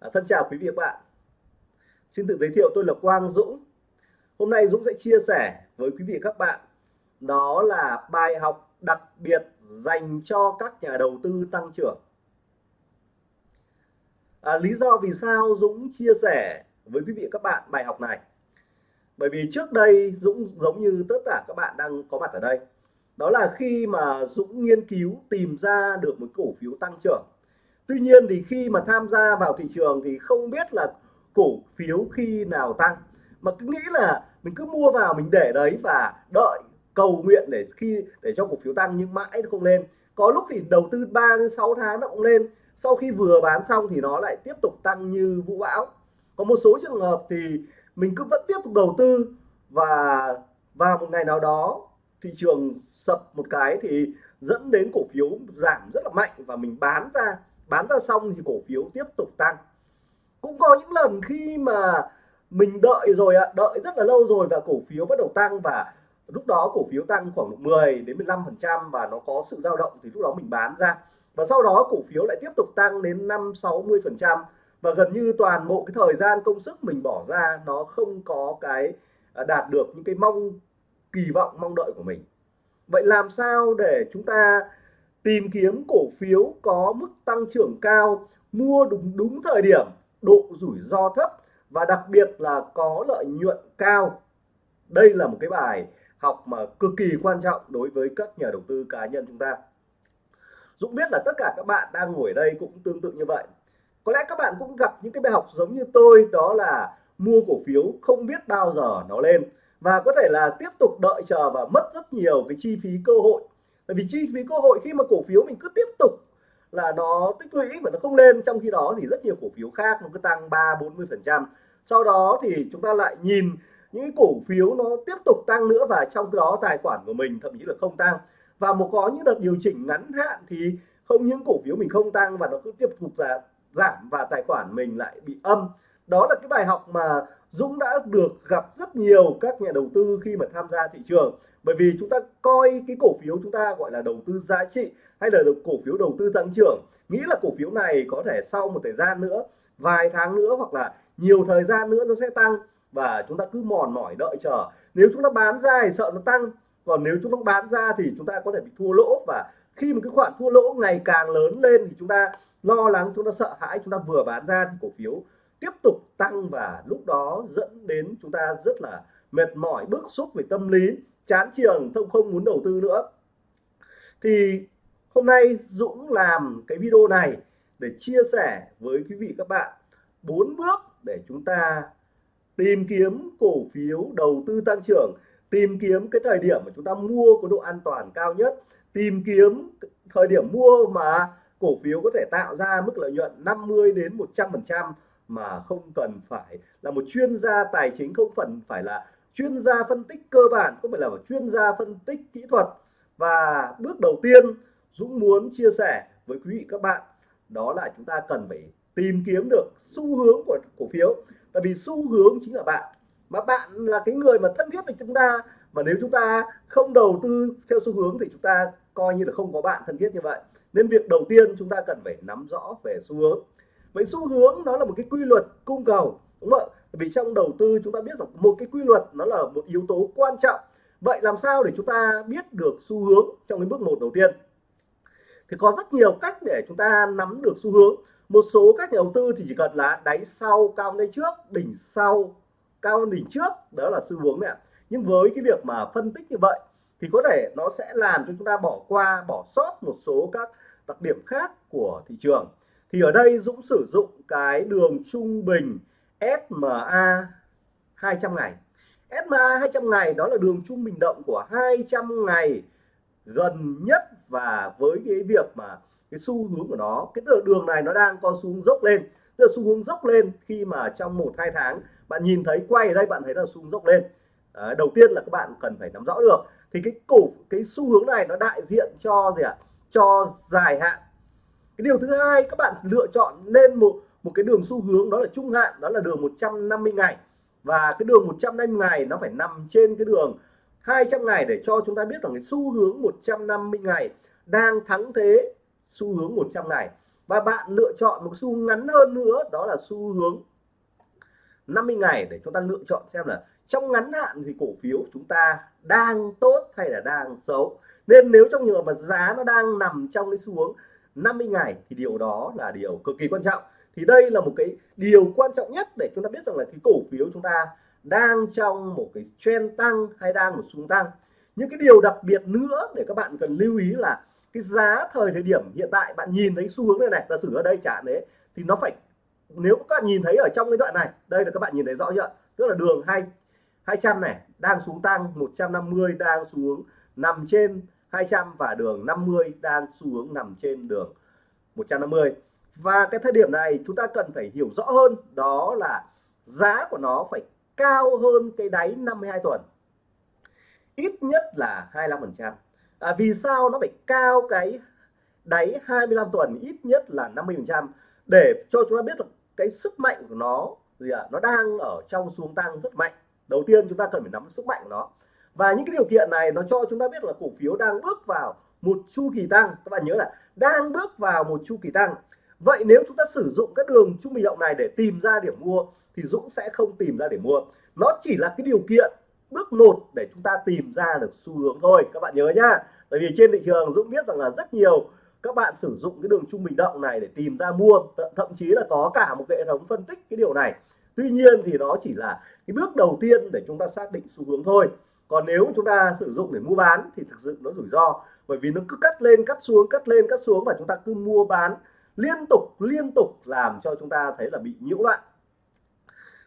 À, thân chào quý vị và các bạn. Xin tự giới thiệu tôi là Quang Dũng. Hôm nay Dũng sẽ chia sẻ với quý vị và các bạn đó là bài học đặc biệt dành cho các nhà đầu tư tăng trưởng. À, lý do vì sao Dũng chia sẻ với quý vị và các bạn bài học này bởi vì trước đây Dũng giống như tất cả các bạn đang có mặt ở đây đó là khi mà Dũng nghiên cứu tìm ra được một cổ phiếu tăng trưởng Tuy nhiên thì khi mà tham gia vào thị trường thì không biết là cổ phiếu khi nào tăng. Mà cứ nghĩ là mình cứ mua vào mình để đấy và đợi cầu nguyện để khi, để cho cổ phiếu tăng nhưng mãi nó không lên. Có lúc thì đầu tư 3 đến 6 tháng nó cũng lên. Sau khi vừa bán xong thì nó lại tiếp tục tăng như vũ bão. Có một số trường hợp thì mình cứ vẫn tiếp tục đầu tư và vào một ngày nào đó thị trường sập một cái thì dẫn đến cổ phiếu giảm rất là mạnh và mình bán ra bán ra xong thì cổ phiếu tiếp tục tăng. Cũng có những lần khi mà mình đợi rồi ạ, đợi rất là lâu rồi và cổ phiếu bắt đầu tăng và lúc đó cổ phiếu tăng khoảng 10 đến 15 phần trăm và nó có sự dao động thì lúc đó mình bán ra. Và sau đó cổ phiếu lại tiếp tục tăng đến 5 60 phần trăm và gần như toàn bộ cái thời gian công sức mình bỏ ra nó không có cái à, đạt được những cái mong, kỳ vọng, mong đợi của mình. Vậy làm sao để chúng ta tìm kiếm cổ phiếu có mức tăng trưởng cao, mua đúng đúng thời điểm, độ rủi ro thấp và đặc biệt là có lợi nhuận cao. Đây là một cái bài học mà cực kỳ quan trọng đối với các nhà đầu tư cá nhân chúng ta. Dũng biết là tất cả các bạn đang ngồi ở đây cũng tương tự như vậy. Có lẽ các bạn cũng gặp những cái bài học giống như tôi, đó là mua cổ phiếu không biết bao giờ nó lên và có thể là tiếp tục đợi chờ và mất rất nhiều cái chi phí cơ hội bởi vì chi phí cơ hội khi mà cổ phiếu mình cứ tiếp tục là nó tích lũy và nó không lên, trong khi đó thì rất nhiều cổ phiếu khác nó cứ tăng 3 40 phần trăm. Sau đó thì chúng ta lại nhìn những cổ phiếu nó tiếp tục tăng nữa và trong đó tài khoản của mình thậm chí là không tăng. Và một có những đợt điều chỉnh ngắn hạn thì không những cổ phiếu mình không tăng và nó cứ tiếp tục giảm giảm và tài khoản mình lại bị âm. Đó là cái bài học mà Dũng đã được gặp rất nhiều các nhà đầu tư khi mà tham gia thị trường. Bởi vì chúng ta coi cái cổ phiếu chúng ta gọi là đầu tư giá trị hay là được cổ phiếu đầu tư tăng trưởng. Nghĩ là cổ phiếu này có thể sau một thời gian nữa, vài tháng nữa hoặc là nhiều thời gian nữa nó sẽ tăng. Và chúng ta cứ mòn mỏi đợi chờ. Nếu chúng ta bán ra thì sợ nó tăng. Còn nếu chúng ta bán ra thì chúng ta có thể bị thua lỗ. Và khi một cái khoản thua lỗ ngày càng lớn lên thì chúng ta lo lắng, chúng ta sợ hãi, chúng ta vừa bán ra thì cổ phiếu tiếp tục tăng và lúc đó dẫn đến chúng ta rất là mệt mỏi, bức xúc về tâm lý, chán trường không không muốn đầu tư nữa. Thì hôm nay Dũng làm cái video này để chia sẻ với quý vị các bạn bốn bước để chúng ta tìm kiếm cổ phiếu đầu tư tăng trưởng, tìm kiếm cái thời điểm mà chúng ta mua có độ an toàn cao nhất, tìm kiếm thời điểm mua mà cổ phiếu có thể tạo ra mức lợi nhuận 50 đến 100 phần trăm mà không cần phải là một chuyên gia tài chính, không phần phải là chuyên gia phân tích cơ bản, không phải là một chuyên gia phân tích kỹ thuật. Và bước đầu tiên Dũng muốn chia sẻ với quý vị các bạn, đó là chúng ta cần phải tìm kiếm được xu hướng của cổ phiếu. Tại vì xu hướng chính là bạn, mà bạn là cái người mà thân thiết với chúng ta. Mà nếu chúng ta không đầu tư theo xu hướng thì chúng ta coi như là không có bạn thân thiết như vậy. Nên việc đầu tiên chúng ta cần phải nắm rõ về xu hướng vậy xu hướng nó là một cái quy luật cung cầu, đúng không ạ? Vì trong đầu tư chúng ta biết rằng một cái quy luật nó là một yếu tố quan trọng. Vậy làm sao để chúng ta biết được xu hướng trong cái bước một đầu tiên? Thì có rất nhiều cách để chúng ta nắm được xu hướng. Một số các nhà đầu tư thì chỉ cần là đáy sau cao lên trước, đỉnh sau cao đỉnh trước, đó là xu hướng này nhưng với cái việc mà phân tích như vậy thì có thể nó sẽ làm cho chúng ta bỏ qua, bỏ sót một số các đặc điểm khác của thị trường thì ở đây Dũng sử dụng cái đường trung bình SMA 200 ngày. SMA 200 ngày đó là đường trung bình động của 200 ngày gần nhất và với cái việc mà cái xu hướng của nó cái đường này nó đang có xu hướng dốc lên. Tức là xu hướng dốc lên khi mà trong một hai tháng bạn nhìn thấy quay ở đây bạn thấy là xu hướng dốc lên. À, đầu tiên là các bạn cần phải nắm rõ được. Thì cái cổ cái xu hướng này nó đại diện cho gì ạ? À? cho dài hạn cái điều thứ hai, các bạn lựa chọn lên một một cái đường xu hướng, đó là trung hạn, đó là đường 150 ngày. Và cái đường 150 ngày nó phải nằm trên cái đường 200 ngày để cho chúng ta biết rằng cái xu hướng 150 ngày đang thắng thế xu hướng 100 ngày. Và bạn lựa chọn một xu ngắn hơn nữa, đó là xu hướng 50 ngày để chúng ta lựa chọn xem là trong ngắn hạn thì cổ phiếu chúng ta đang tốt hay là đang xấu. Nên nếu trong trường hợp mà giá nó đang nằm trong cái xu hướng 50 ngày thì điều đó là điều cực kỳ quan trọng. Thì đây là một cái điều quan trọng nhất để chúng ta biết rằng là cái cổ phiếu chúng ta đang trong một cái trend tăng hay đang một xu tăng. Những cái điều đặc biệt nữa để các bạn cần lưu ý là cái giá thời thời điểm hiện tại, bạn nhìn thấy xu hướng này này, giả sử ở đây trả đấy, thì nó phải, nếu các bạn nhìn thấy ở trong cái đoạn này, đây là các bạn nhìn thấy rõ chưa? Tức là đường hai 200 này đang xuống tăng 150 đang xuống nằm trên 200 và đường 50 đang xu hướng nằm trên đường 150 và cái thời điểm này chúng ta cần phải hiểu rõ hơn đó là giá của nó phải cao hơn cái đáy 52 tuần. Ít nhất là 25% à, vì sao nó phải cao cái đáy 25 tuần ít nhất là 50% để cho chúng ta biết được cái sức mạnh của nó gì ạ? À, nó đang ở trong xuống tăng rất mạnh. Đầu tiên chúng ta cần phải nắm sức mạnh của nó và những cái điều kiện này nó cho chúng ta biết là cổ phiếu đang bước vào một chu kỳ tăng. Các bạn nhớ là đang bước vào một chu kỳ tăng. Vậy nếu chúng ta sử dụng các đường trung bình động này để tìm ra điểm mua, thì Dũng sẽ không tìm ra điểm mua. Nó chỉ là cái điều kiện bước một để chúng ta tìm ra được xu hướng thôi. Các bạn nhớ nhá. Bởi vì trên thị trường Dũng biết rằng là rất nhiều các bạn sử dụng cái đường trung bình động này để tìm ra mua. Thậm chí là có cả một cái hệ thống phân tích cái điều này. Tuy nhiên thì nó chỉ là cái bước đầu tiên để chúng ta xác định xu hướng thôi còn nếu chúng ta sử dụng để mua bán thì thực sự nó rủi ro, bởi vì nó cứ cắt lên, cắt xuống, cắt lên, cắt xuống và chúng ta cứ mua bán liên tục liên tục làm cho chúng ta thấy là bị nhiễu loạn.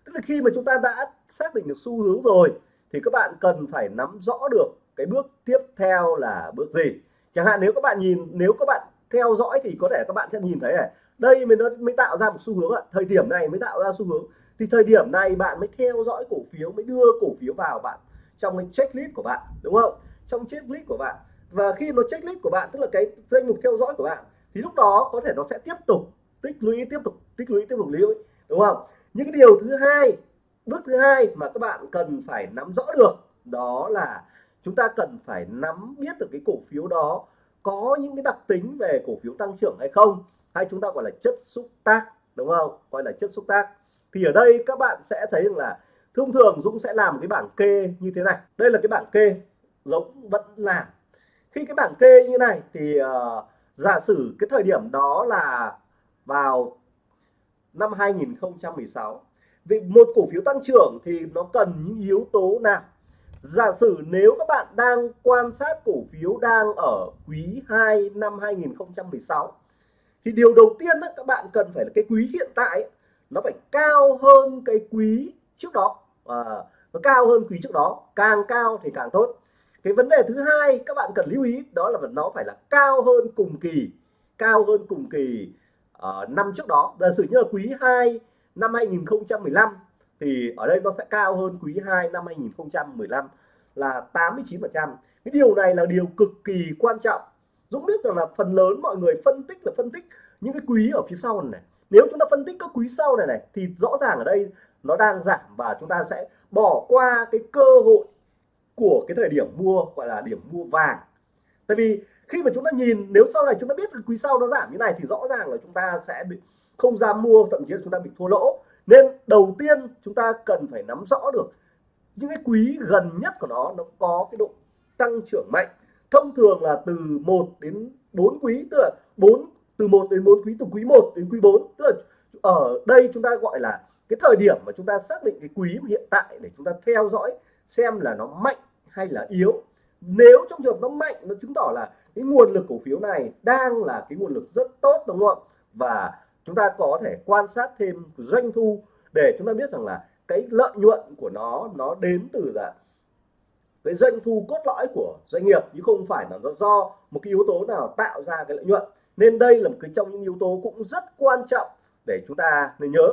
Tức là khi mà chúng ta đã xác định được xu hướng rồi thì các bạn cần phải nắm rõ được cái bước tiếp theo là bước gì. Chẳng hạn nếu các bạn nhìn, nếu các bạn theo dõi thì có thể các bạn sẽ nhìn thấy này, đây mới nó, mới tạo ra một xu hướng ạ. Thời điểm này mới tạo ra xu hướng, thì thời điểm này bạn mới theo dõi cổ phiếu, mới đưa cổ phiếu vào bạn trong cái checklist của bạn, đúng không? Trong checklist của bạn. Và khi nó checklist của bạn, tức là cái danh mục theo dõi của bạn, thì lúc đó có thể nó sẽ tiếp tục tích lũy, tiếp tục tích lũy, tiếp tục lưu đúng không? Những cái điều thứ hai, bước thứ hai mà các bạn cần phải nắm rõ được, đó là chúng ta cần phải nắm biết được cái cổ phiếu đó có những cái đặc tính về cổ phiếu tăng trưởng hay không, hay chúng ta gọi là chất xúc tác, đúng không? Gọi là chất xúc tác. Thì ở đây các bạn sẽ thấy rằng là thông thường Dũng sẽ làm cái bảng kê như thế này. Đây là cái bảng kê Dũng vẫn làm. Khi cái bảng kê như này thì uh, giả sử cái thời điểm đó là vào năm 2016 vì một cổ phiếu tăng trưởng thì nó cần những yếu tố nào? Giả sử nếu các bạn đang quan sát cổ phiếu đang ở quý 2 năm 2016 thì điều đầu tiên đó, các bạn cần phải là cái quý hiện tại nó phải cao hơn cái quý trước đó à, nó cao hơn quý trước đó càng cao thì càng tốt. Cái vấn đề thứ hai các bạn cần lưu ý đó là nó phải là cao hơn cùng kỳ cao hơn cùng kỳ uh, năm trước đó. Giả sử như là quý 2 năm 2015 thì ở đây nó sẽ cao hơn quý 2 năm 2015 là 89%. cái điều này là điều cực kỳ quan trọng. Dũng biết rằng là phần lớn mọi người phân tích là phân tích những cái quý ở phía sau này, này. Nếu chúng ta phân tích các quý sau này này thì rõ ràng ở đây nó đang giảm và chúng ta sẽ bỏ qua cái cơ hội của cái thời điểm mua, gọi là điểm mua vàng. Tại vì khi mà chúng ta nhìn, nếu sau này chúng ta biết cái quý sau nó giảm như này thì rõ ràng là chúng ta sẽ bị không ra mua, thậm chí là chúng ta bị thua lỗ. Nên đầu tiên chúng ta cần phải nắm rõ được những cái quý gần nhất của nó nó có cái độ tăng trưởng mạnh. Thông thường là từ 1 đến 4 quý, tức là 4 từ 1 đến 4 quý, từ quý 1 đến quý 4 tức là ở đây chúng ta gọi là cái thời điểm mà chúng ta xác định cái quý hiện tại để chúng ta theo dõi xem là nó mạnh hay là yếu. Nếu trong trường hợp nó mạnh, nó chứng tỏ là cái nguồn lực cổ phiếu này đang là cái nguồn lực rất tốt, đúng không và chúng ta có thể quan sát thêm doanh thu để chúng ta biết rằng là cái lợi nhuận của nó nó đến từ là cái doanh thu cốt lõi của doanh nghiệp, chứ không phải là nó do một cái yếu tố nào tạo ra cái lợi nhuận. Nên đây là một cái trong những yếu tố cũng rất quan trọng để chúng ta nên nhớ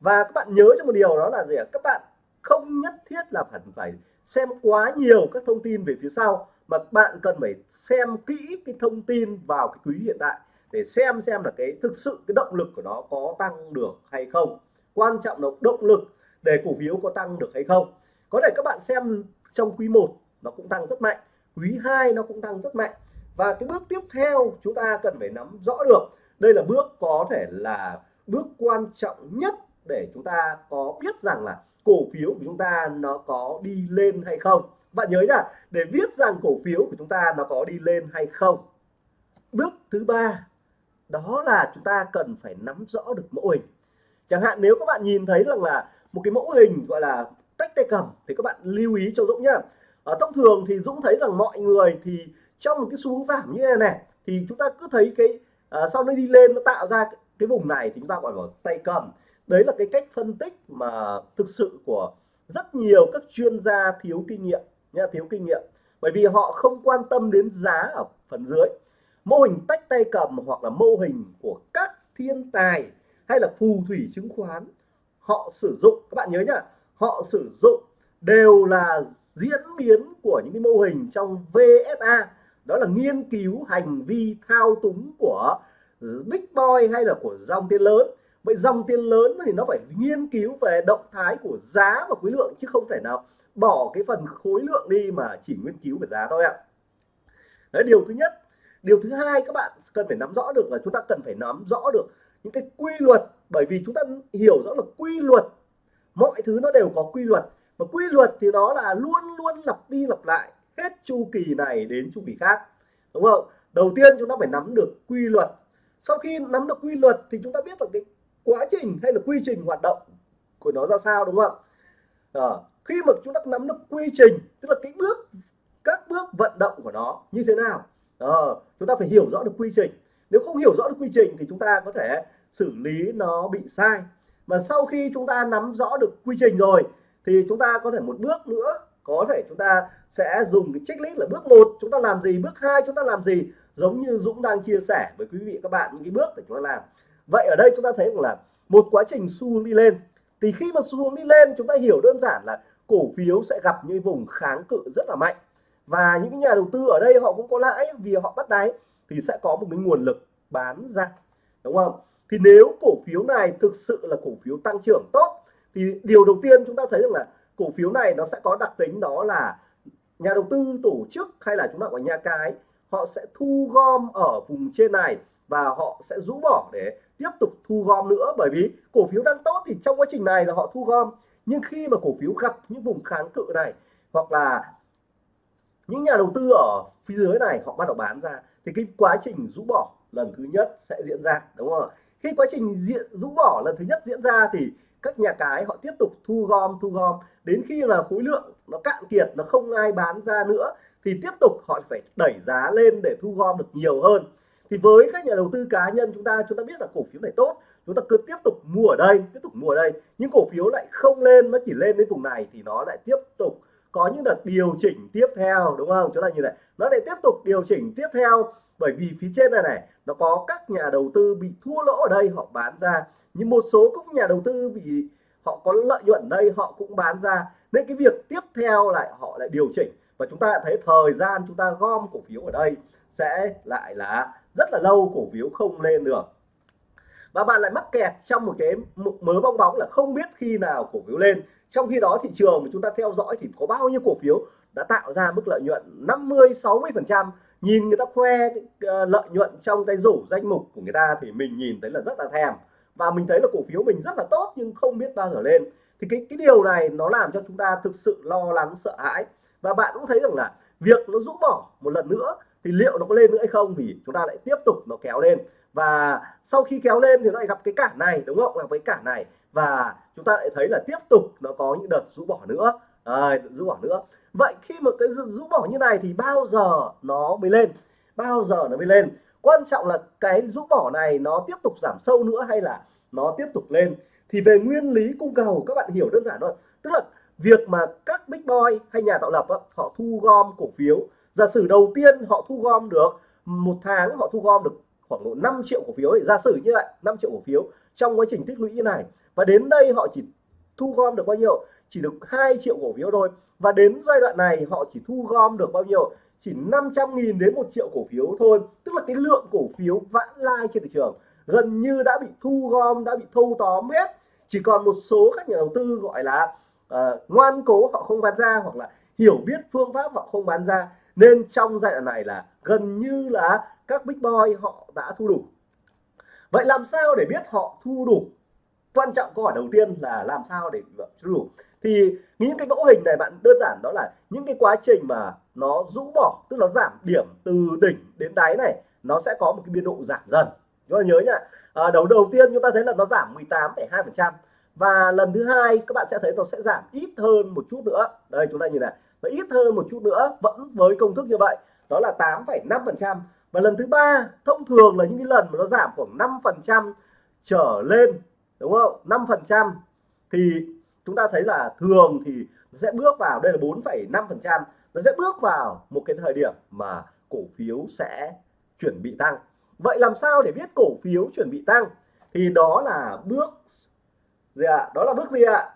và các bạn nhớ cho một điều đó là gì ạ? Các bạn không nhất thiết là phải phải xem quá nhiều các thông tin về phía sau, mà bạn cần phải xem kỹ cái thông tin vào cái quý hiện tại để xem xem là cái thực sự cái động lực của nó có tăng được hay không. Quan trọng là động lực để cổ phiếu có tăng được hay không. Có thể các bạn xem trong quý 1 nó cũng tăng rất mạnh, quý 2 nó cũng tăng rất mạnh. Và cái bước tiếp theo chúng ta cần phải nắm rõ được, đây là bước có thể là bước quan trọng nhất để chúng ta có biết rằng là cổ phiếu của chúng ta nó có đi lên hay không. Bạn nhớ nhá để biết rằng cổ phiếu của chúng ta nó có đi lên hay không bước thứ ba đó là chúng ta cần phải nắm rõ được mẫu hình. Chẳng hạn nếu các bạn nhìn thấy rằng là một cái mẫu hình gọi là tách tay cầm thì các bạn lưu ý cho Dũng nhá. Ở thông thường thì Dũng thấy rằng mọi người thì trong một cái xu hướng giảm như này này thì chúng ta cứ thấy cái uh, sau nó đi lên nó tạo ra cái vùng này thì chúng ta gọi là tay cầm đấy là cái cách phân tích mà thực sự của rất nhiều các chuyên gia thiếu kinh nghiệm nha thiếu kinh nghiệm. Bởi vì họ không quan tâm đến giá ở phần dưới. Mô hình tách tay cầm hoặc là mô hình của các thiên tài hay là phù thủy chứng khoán, họ sử dụng, các bạn nhớ nhá, họ sử dụng đều là diễn biến của những cái mô hình trong VSA đó là nghiên cứu hành vi thao túng của big boy hay là của dòng tiền lớn vậy dòng tiền lớn thì nó phải nghiên cứu về động thái của giá và khối lượng chứ không thể nào bỏ cái phần khối lượng đi mà chỉ nghiên cứu về giá thôi ạ. Đấy, điều thứ nhất. Điều thứ hai, các bạn cần phải nắm rõ được là chúng ta cần phải nắm rõ được những cái quy luật. Bởi vì chúng ta hiểu rõ là quy luật, mọi thứ nó đều có quy luật. Và quy luật thì nó là luôn luôn lặp đi lặp lại hết chu kỳ này đến chu kỳ khác, đúng không? Đầu tiên chúng ta phải nắm được quy luật. Sau khi nắm được quy luật thì chúng ta biết được cái quá trình hay là quy trình hoạt động của nó ra sao đúng không à, khi mà chúng ta nắm được quy trình tức là cái bước các bước vận động của nó như thế nào à, chúng ta phải hiểu rõ được quy trình. Nếu không hiểu rõ được quy trình thì chúng ta có thể xử lý nó bị sai. Mà sau khi chúng ta nắm rõ được quy trình rồi thì chúng ta có thể một bước nữa có thể chúng ta sẽ dùng cái checklist là bước một chúng ta làm gì bước hai chúng ta làm gì giống như Dũng đang chia sẻ với quý vị các bạn những cái bước để chúng ta làm vậy ở đây chúng ta thấy rằng là một quá trình xu hướng đi lên. Thì khi mà xu hướng đi lên, chúng ta hiểu đơn giản là cổ phiếu sẽ gặp những vùng kháng cự rất là mạnh. Và những nhà đầu tư ở đây họ cũng có lãi vì họ bắt đáy thì sẽ có một cái nguồn lực bán ra. Đúng không? Thì nếu cổ phiếu này thực sự là cổ phiếu tăng trưởng tốt, thì điều đầu tiên chúng ta thấy rằng là cổ phiếu này nó sẽ có đặc tính đó là nhà đầu tư, tổ chức hay là chúng ta gọi nhà cái, họ sẽ thu gom ở vùng trên này và họ sẽ rũ bỏ để tiếp tục thu gom nữa bởi vì cổ phiếu đang tốt thì trong quá trình này là họ thu gom. Nhưng khi mà cổ phiếu gặp những vùng kháng cự này, hoặc là những nhà đầu tư ở phía dưới này, họ bắt đầu bán ra, thì cái quá trình rũ bỏ lần thứ nhất sẽ diễn ra, đúng không khi quá trình diện, rũ bỏ lần thứ nhất diễn ra thì các nhà cái họ tiếp tục thu gom thu gom. Đến khi là khối lượng nó cạn kiệt, nó không ai bán ra nữa, thì tiếp tục họ phải đẩy giá lên để thu gom được nhiều hơn thì với các nhà đầu tư cá nhân, chúng ta chúng ta biết là cổ phiếu này tốt, chúng ta cứ tiếp tục mua ở đây, tiếp tục mua ở đây. Những cổ phiếu lại không lên, nó chỉ lên đến vùng này thì nó lại tiếp tục có những đợt điều chỉnh tiếp theo, đúng không? Chúng ta như này, nó lại tiếp tục điều chỉnh tiếp theo bởi vì phía trên này này, nó có các nhà đầu tư bị thua lỗ ở đây, họ bán ra. Nhưng một số các nhà đầu tư bị, họ có lợi nhuận đây, họ cũng bán ra. Nên cái việc tiếp theo lại, họ lại điều chỉnh. Và chúng ta thấy thời gian chúng ta gom cổ phiếu ở đây sẽ lại là rất là lâu cổ phiếu không lên được. Và bạn lại mắc kẹt trong một cái mớ bong bóng là không biết khi nào cổ phiếu lên. Trong khi đó thị trường mà chúng ta theo dõi thì có bao nhiêu cổ phiếu đã tạo ra mức lợi nhuận 50 60 phần trăm. Nhìn người ta khoe ờ, lợi nhuận trong cái rổ danh mục của người ta thì mình nhìn thấy là rất là thèm. Và mình thấy là cổ phiếu mình rất là tốt nhưng không biết bao giờ lên. Thì cái cái điều này nó làm cho chúng ta thực sự lo lắng, sợ hãi. Và bạn cũng thấy rằng là việc nó rũ bỏ một lần nữa thì liệu nó có lên nữa hay không vì chúng ta lại tiếp tục nó kéo lên. Và sau khi kéo lên thì nó lại gặp cái cản này đúng không? Là với cản này. Và chúng ta lại thấy là tiếp tục nó có những đợt rũ bỏ nữa. À, rũ bỏ nữa. Vậy khi mà cái rũ bỏ như này thì bao giờ nó mới lên? Bao giờ nó mới lên? Quan trọng là cái rũ bỏ này nó tiếp tục giảm sâu nữa hay là nó tiếp tục lên? Thì về nguyên lý cung cầu các bạn hiểu đơn giản thôi. Tức là việc mà các big boy hay nhà tạo lập họ thu gom cổ phiếu giả sử đầu tiên họ thu gom được một tháng họ thu gom được khoảng độ 5 triệu cổ phiếu ấy. giả sử như vậy 5 triệu cổ phiếu trong quá trình tích lũy như này. Và đến đây họ chỉ thu gom được bao nhiêu? Chỉ được 2 triệu cổ phiếu thôi. Và đến giai đoạn này họ chỉ thu gom được bao nhiêu? Chỉ 500.000 đến 1 triệu cổ phiếu thôi. Tức là cái lượng cổ phiếu vãn lai trên thị trường gần như đã bị thu gom đã bị thâu tóm hết. Chỉ còn một số các nhà đầu tư gọi là uh, ngoan cố họ không bán ra hoặc là hiểu biết phương pháp họ không bán ra nên trong giai đoạn này là gần như là các big boy họ đã thu đủ. Vậy làm sao để biết họ thu đủ? Quan trọng câu hỏi đầu tiên là làm sao để thu đủ? Thì những cái mẫu hình này bạn đơn giản đó là những cái quá trình mà nó rũ bỏ tức là nó giảm điểm từ đỉnh đến đáy này nó sẽ có một cái biên độ giảm dần. Chúng ta nhớ nhá. À, đầu đầu tiên chúng ta thấy là nó giảm 18,2 phần trăm và lần thứ hai các bạn sẽ thấy nó sẽ giảm ít hơn một chút nữa. Đây chúng ta nhìn này và ít hơn một chút nữa vẫn với công thức như vậy đó là 8,5 phần trăm. Và lần thứ ba thông thường là những cái lần mà nó giảm khoảng 5 phần trăm trở lên đúng không? 5 phần trăm. Thì chúng ta thấy là thường thì nó sẽ bước vào đây là 4,5 phần trăm. Nó sẽ bước vào một cái thời điểm mà cổ phiếu sẽ chuẩn bị tăng. Vậy làm sao để biết cổ phiếu chuẩn bị tăng? Thì đó là bước gì ạ? À? đó là bước gì ạ? À?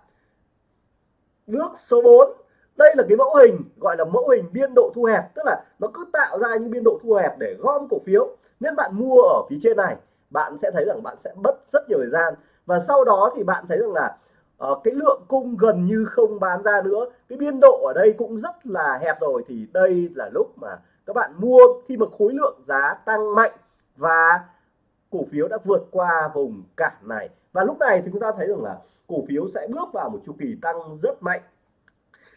bước số 4 đây là cái mẫu hình gọi là mẫu hình biên độ thu hẹp tức là nó cứ tạo ra những biên độ thu hẹp để gom cổ phiếu. Nên bạn mua ở phía trên này bạn sẽ thấy rằng bạn sẽ mất rất nhiều thời gian. Và sau đó thì bạn thấy rằng là uh, cái lượng cung gần như không bán ra nữa. Cái biên độ ở đây cũng rất là hẹp rồi thì đây là lúc mà các bạn mua khi mà khối lượng giá tăng mạnh và cổ phiếu đã vượt qua vùng cản này. Và lúc này thì chúng ta thấy rằng là cổ phiếu sẽ bước vào một chu kỳ tăng rất mạnh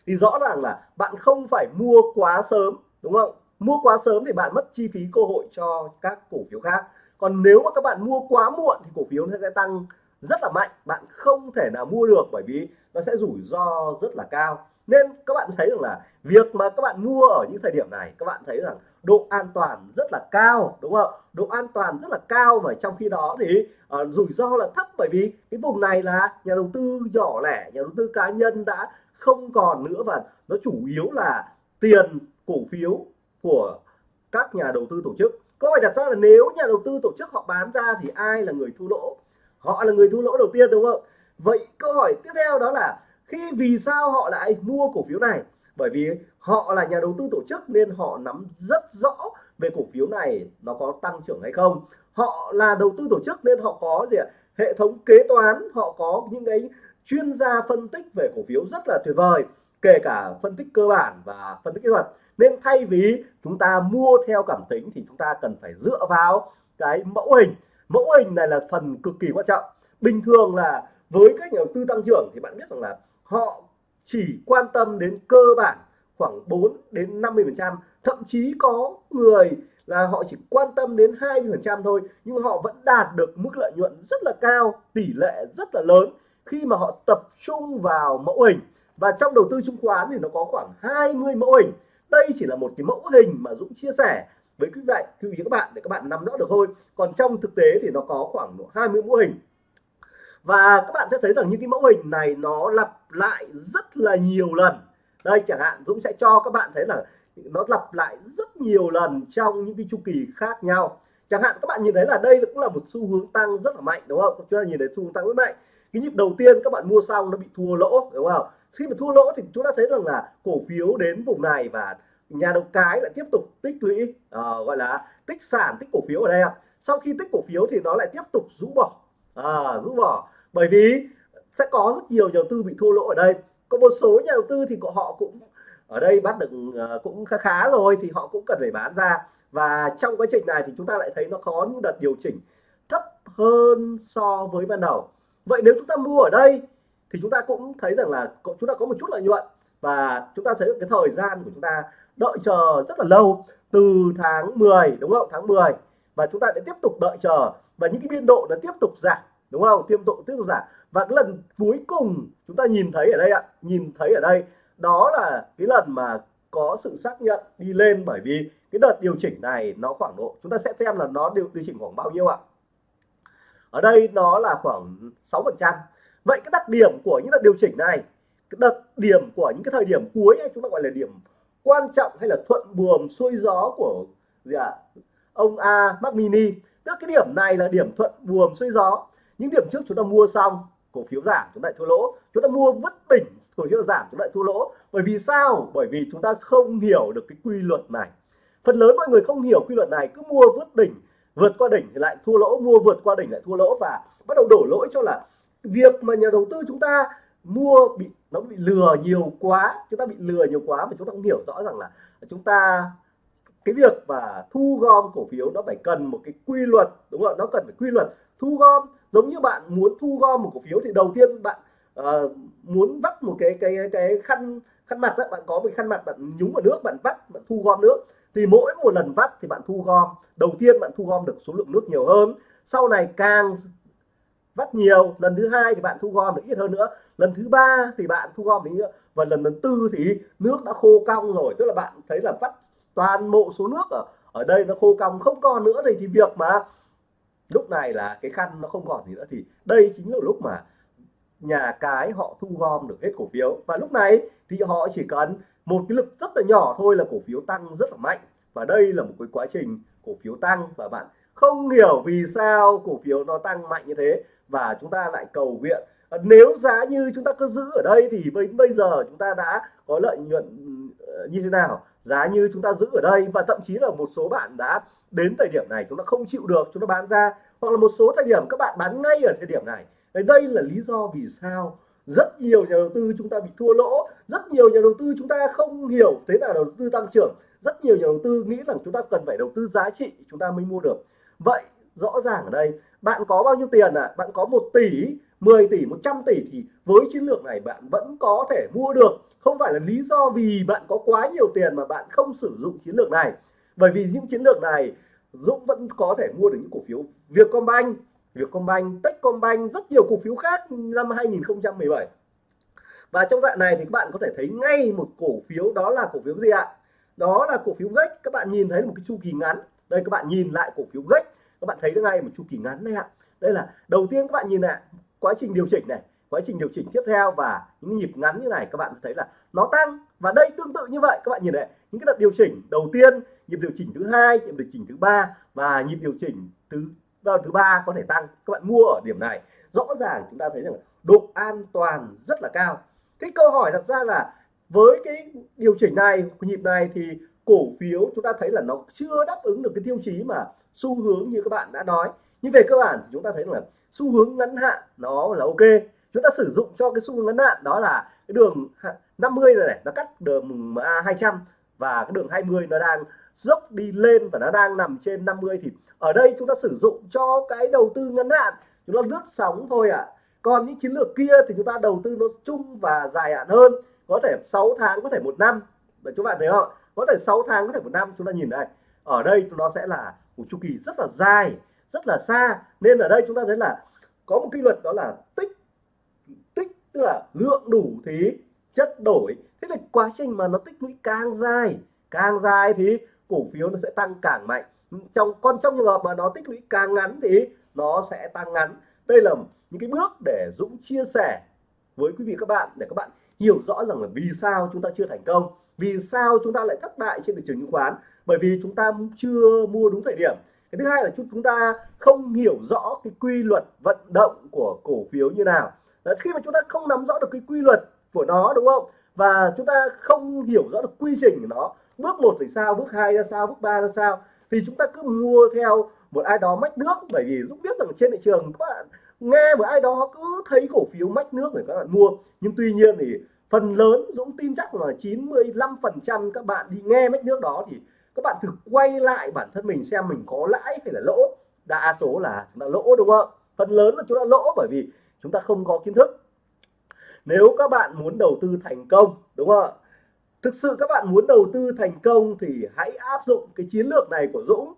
thì rõ ràng là bạn không phải mua quá sớm đúng không? Mua quá sớm thì bạn mất chi phí cơ hội cho các cổ phiếu khác. Còn nếu mà các bạn mua quá muộn thì cổ phiếu nó sẽ tăng rất là mạnh. Bạn không thể nào mua được bởi vì nó sẽ rủi ro rất là cao. Nên các bạn thấy rằng là việc mà các bạn mua ở những thời điểm này các bạn thấy rằng độ an toàn rất là cao đúng không? Độ an toàn rất là cao và trong khi đó thì uh, rủi ro là thấp bởi vì cái vùng này là nhà đầu tư nhỏ lẻ nhà đầu tư cá nhân đã không còn nữa và nó chủ yếu là tiền cổ phiếu của các nhà đầu tư tổ chức. Câu hỏi đặt ra là nếu nhà đầu tư tổ chức họ bán ra thì ai là người thu lỗ? Họ là người thu lỗ đầu tiên đúng không? Vậy câu hỏi tiếp theo đó là khi vì sao họ lại mua cổ phiếu này? Bởi vì họ là nhà đầu tư tổ chức nên họ nắm rất rõ về cổ phiếu này nó có tăng trưởng hay không. Họ là đầu tư tổ chức nên họ có gì ạ? Hệ thống kế toán, họ có những cái chuyên gia phân tích về cổ phiếu rất là tuyệt vời, kể cả phân tích cơ bản và phân tích kỹ thuật. Nên thay vì chúng ta mua theo cảm tính thì chúng ta cần phải dựa vào cái mẫu hình. Mẫu hình này là phần cực kỳ quan trọng. Bình thường là với các nhà đầu tư tăng trưởng thì bạn biết rằng là họ chỉ quan tâm đến cơ bản khoảng 4 đến 50 phần trăm. Thậm chí có người là họ chỉ quan tâm đến 20 phần trăm thôi, nhưng họ vẫn đạt được mức lợi nhuận rất là cao, tỷ lệ rất là lớn khi mà họ tập trung vào mẫu hình. Và trong đầu tư chứng khoán thì nó có khoảng 20 mẫu hình. Đây chỉ là một cái mẫu hình mà Dũng chia sẻ với quý vị quý vị các bạn để các bạn nắm rõ được thôi. Còn trong thực tế thì nó có khoảng 20 mẫu hình. Và các bạn sẽ thấy rằng những cái mẫu hình này nó lặp lại rất là nhiều lần. Đây, chẳng hạn Dũng sẽ cho các bạn thấy là nó lặp lại rất nhiều lần trong những cái chu kỳ khác nhau. Chẳng hạn các bạn nhìn thấy là đây cũng là một xu hướng tăng rất là mạnh, đúng không? Chúng ta nhìn thấy xu hướng tăng rất mạnh cái nhịp đầu tiên các bạn mua xong nó bị thua lỗ đúng không? Khi mà thua lỗ thì chúng ta thấy rằng là cổ phiếu đến vùng này và nhà đầu cái lại tiếp tục tích lũy uh, gọi là tích sản tích cổ phiếu ở đây ạ. Sau khi tích cổ phiếu thì nó lại tiếp tục rũ bỏ à, rũ bỏ. Bởi vì sẽ có rất nhiều nhà đầu tư bị thua lỗ ở đây. Có một số nhà đầu tư thì họ cũng ở đây bắt được uh, cũng khá khá rồi thì họ cũng cần phải bán ra. Và trong quá trình này thì chúng ta lại thấy nó có những đợt điều chỉnh thấp hơn so với ban đầu vậy nếu chúng ta mua ở đây thì chúng ta cũng thấy rằng là chúng ta có một chút lợi nhuận. Và chúng ta thấy cái thời gian của chúng ta đợi chờ rất là lâu từ tháng 10 đúng không? Tháng 10 và chúng ta sẽ tiếp tục đợi chờ. Và những cái biên độ nó tiếp tục giảm đúng không? Tiếp tục tiếp tục giảm. Và cái lần cuối cùng chúng ta nhìn thấy ở đây ạ nhìn thấy ở đây đó là cái lần mà có sự xác nhận đi lên bởi vì cái đợt điều chỉnh này nó khoảng độ chúng ta sẽ xem là nó điều, điều chỉnh khoảng bao nhiêu ạ? Ở đây nó là khoảng 6 phần trăm. Vậy cái đặc điểm của những đợt điều chỉnh này cái đặc điểm của những cái thời điểm cuối ấy, chúng ta gọi là điểm quan trọng hay là thuận buồm xuôi gió của gì ạ? À? ông A Mac Mini. Tức cái điểm này là điểm thuận buồm xuôi gió. Những điểm trước chúng ta mua xong cổ phiếu giảm chúng ta lại thua lỗ. Chúng ta mua vứt đỉnh cổ phiếu giảm chúng ta lại thua lỗ. Bởi vì sao? Bởi vì chúng ta không hiểu được cái quy luật này. Phần lớn mọi người không hiểu quy luật này cứ mua vứt đỉnh vượt qua đỉnh thì lại thua lỗ mua vượt qua đỉnh lại thua lỗ và bắt đầu đổ lỗi cho là việc mà nhà đầu tư chúng ta mua bị nó bị lừa nhiều quá chúng ta bị lừa nhiều quá và chúng ta cũng hiểu rõ rằng là chúng ta cái việc mà thu gom cổ phiếu nó phải cần một cái quy luật đúng không nó cần phải quy luật thu gom. Giống như bạn muốn thu gom một cổ phiếu thì đầu tiên bạn uh, muốn vắt một cái cái cái khăn khăn mặt đó, bạn có một khăn mặt bạn nhúng vào nước bạn vắt bạn thu gom nước thì mỗi một lần vắt thì bạn thu gom. Đầu tiên bạn thu gom được số lượng nước nhiều hơn. Sau này càng vắt nhiều lần thứ hai thì bạn thu gom được ít hơn nữa. Lần thứ ba thì bạn thu gom được nữa và lần thứ tư thì nước đã khô cong rồi. Tức là bạn thấy là vắt toàn bộ số nước ở ở đây nó khô cong không còn nữa thì, thì việc mà lúc này là cái khăn nó không còn gì nữa. Thì đây chính là lúc mà nhà cái họ thu gom được hết cổ phiếu. Và lúc này thì họ chỉ cần một cái lực rất là nhỏ thôi là cổ phiếu tăng rất là mạnh. Và đây là một cái quá trình cổ phiếu tăng. Và bạn không hiểu vì sao cổ phiếu nó tăng mạnh như thế. Và chúng ta lại cầu nguyện. Nếu giá như chúng ta cứ giữ ở đây thì bây bây giờ chúng ta đã có lợi nhuận ờ, như thế nào? Giá như chúng ta giữ ở đây. Và thậm chí là một số bạn đã đến thời điểm này chúng ta không chịu được, chúng ta bán ra. Hoặc là một số thời điểm các bạn bán ngay ở thời điểm này đây là lý do vì sao rất nhiều nhà đầu tư chúng ta bị thua lỗ, rất nhiều nhà đầu tư chúng ta không hiểu thế nào đầu tư tăng trưởng, rất nhiều nhà đầu tư nghĩ rằng chúng ta cần phải đầu tư giá trị chúng ta mới mua được. Vậy, rõ ràng ở đây, bạn có bao nhiêu tiền à? Bạn có 1 tỷ 10 tỷ 100 tỷ thì với chiến lược này bạn vẫn có thể mua được. Không phải là lý do vì bạn có quá nhiều tiền mà bạn không sử dụng chiến lược này. Bởi vì những chiến lược này, Dũng vẫn có thể mua được những cổ phiếu Vietcombank. Vietcombank, Techcombank rất nhiều cổ phiếu khác năm 2017 và trong đoạn này thì các bạn có thể thấy ngay một cổ phiếu đó là cổ phiếu gì ạ? Đó là cổ phiếu gách. Các bạn nhìn thấy một cái chu kỳ ngắn. Đây các bạn nhìn lại cổ phiếu gách. Các bạn thấy được ngay một chu kỳ ngắn này ạ. Đây là đầu tiên các bạn nhìn lại quá trình điều chỉnh này quá trình điều chỉnh tiếp theo và những nhịp ngắn như này các bạn thấy là nó tăng. Và đây tương tự như vậy các bạn nhìn này những cái đợt điều chỉnh đầu tiên nhịp điều chỉnh thứ hai nhịp điều chỉnh thứ ba và nhịp điều chỉnh thứ đợt thứ ba có thể tăng. Các bạn mua ở điểm này rõ ràng chúng ta thấy rằng độ an toàn rất là cao. Cái câu hỏi đặt ra là với cái điều chỉnh này nhịp này thì cổ phiếu chúng ta thấy là nó chưa đáp ứng được cái tiêu chí mà xu hướng như các bạn đã nói. Nhưng về cơ bản chúng ta thấy là xu hướng ngắn hạn nó là ok. Chúng ta sử dụng cho cái xu hướng ngắn hạn đó là cái đường 50 này, này nó cắt đường MA 200 và cái đường 20 nó đang dốc đi lên và nó đang nằm trên 50 thì ở đây chúng ta sử dụng cho cái đầu tư ngắn hạn, chúng ta lướt sóng thôi ạ. À. còn những chiến lược kia thì chúng ta đầu tư nó chung và dài hạn hơn, có thể 6 tháng, có thể một năm. Để chúng bạn thấy không? Có thể 6 tháng, có thể một năm. Chúng ta nhìn đây ở đây nó sẽ là một chu kỳ rất là dài, rất là xa. Nên ở đây chúng ta thấy là có một quy luật đó là tích tích tức là lượng đủ thì chất đổi. Thế là quá trình mà nó tích lũy càng dài càng dài thì cổ phiếu nó sẽ tăng càng mạnh. Trong con trong trường hợp mà nó tích lũy càng ngắn thì nó sẽ tăng ngắn. Đây là những cái bước để Dũng chia sẻ với quý vị các bạn để các bạn hiểu rõ rằng là vì sao chúng ta chưa thành công vì sao chúng ta lại thất bại trên thị trường chứng khoán. Bởi vì chúng ta chưa mua đúng thời điểm. Cái thứ hai là chúng ta không hiểu rõ cái quy luật vận động của cổ phiếu như nào. Đấy, khi mà chúng ta không nắm rõ được cái quy luật của nó đúng không? Và chúng ta không hiểu rõ được quy trình của nó bước một thì sao, bước hai ra sao, bước ba ra sao? Thì chúng ta cứ mua theo một ai đó mách nước. Bởi vì Dũng biết rằng trên thị trường các bạn nghe một ai đó cứ thấy cổ phiếu mách nước để các bạn mua. Nhưng tuy nhiên thì phần lớn Dũng tin chắc là 95 phần trăm các bạn đi nghe mách nước đó thì các bạn thử quay lại bản thân mình xem mình có lãi hay là lỗ. Đa số là chúng ta lỗ, đúng không? Phần lớn là chúng ta lỗ bởi vì chúng ta không có kiến thức. Nếu các bạn muốn đầu tư thành công, đúng không ạ? Thực sự các bạn muốn đầu tư thành công thì hãy áp dụng cái chiến lược này của Dũng.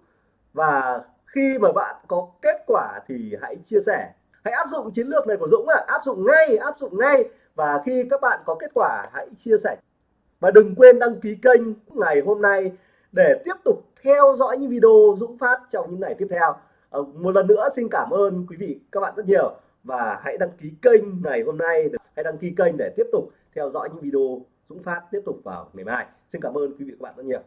Và khi mà bạn có kết quả thì hãy chia sẻ. Hãy áp dụng chiến lược này của Dũng à áp dụng ngay áp dụng ngay. Và khi các bạn có kết quả hãy chia sẻ. Và đừng quên đăng ký kênh ngày hôm nay để tiếp tục theo dõi những video Dũng phát trong những ngày tiếp theo. À, một lần nữa xin cảm ơn quý vị các bạn rất nhiều. Và hãy đăng ký kênh ngày hôm nay hãy đăng ký kênh để tiếp tục theo dõi những video Dũng phát tiếp tục vào ngày mai. Xin cảm ơn quý vị các bạn rất nhiều.